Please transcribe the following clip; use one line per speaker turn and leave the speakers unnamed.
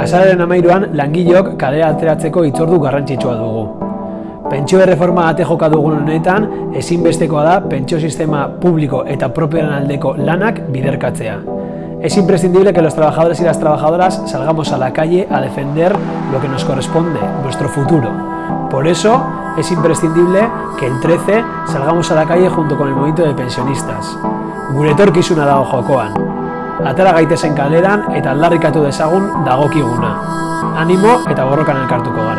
Azararen amairuan, langileok kalera ateratzeko itzordu garrantzitsua dugu. Pentsio erreforma ate joka dugun honetan, ezinbestekoa da pentsio sistema publiko eta propioaren aldeko lanak biderkatzea. Es imprescindible que los trabajadores y las trabajadoras salgamos a la calle a defender lo que nos corresponde, nuestro futuro. Por eso es imprescindible que el 13 salgamos a la calle junto con el movimiento de pensionistas. Gure etorkizuna dago jokoan. Atara gaitezen kaleran eta aldarrikatu dezagun dagokiguna. Animo eta borrokan elkartuko.